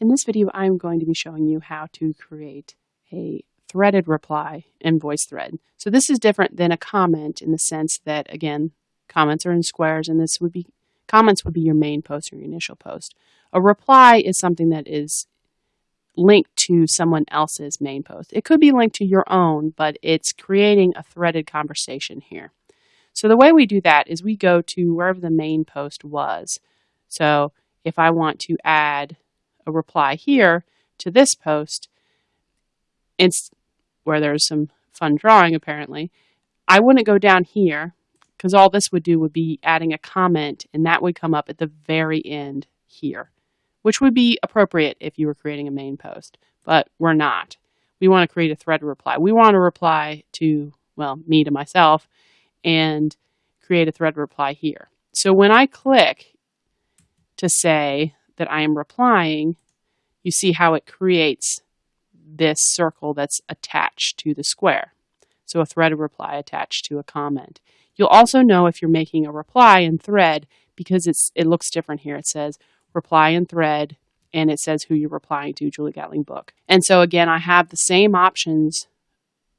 In this video, I'm going to be showing you how to create a threaded reply in VoiceThread. So this is different than a comment in the sense that, again, comments are in squares and this would be, comments would be your main post or your initial post. A reply is something that is linked to someone else's main post. It could be linked to your own, but it's creating a threaded conversation here. So the way we do that is we go to wherever the main post was. So if I want to add reply here to this post, it's where there's some fun drawing apparently, I wouldn't go down here because all this would do would be adding a comment and that would come up at the very end here, which would be appropriate if you were creating a main post, but we're not. We want to create a thread reply. We want to reply to, well, me to myself and create a thread reply here. So when I click to say that I am replying, you see how it creates this circle that's attached to the square. So a threaded reply attached to a comment. You'll also know if you're making a reply in thread because it's it looks different here. It says reply in thread and it says who you're replying to, Julie Gatling book. And so again, I have the same options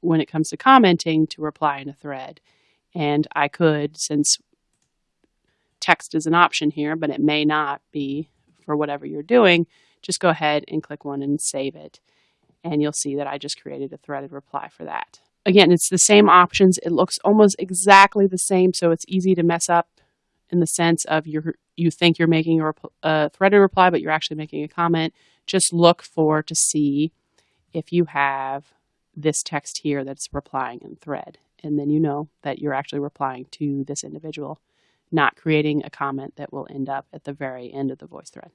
when it comes to commenting to reply in a thread. And I could, since text is an option here, but it may not be for whatever you're doing, just go ahead and click one and save it. And you'll see that I just created a threaded reply for that. Again, it's the same options. It looks almost exactly the same, so it's easy to mess up in the sense of you you think you're making a, a threaded reply, but you're actually making a comment. Just look for to see if you have this text here that's replying in thread. And then you know that you're actually replying to this individual not creating a comment that will end up at the very end of the voice thread.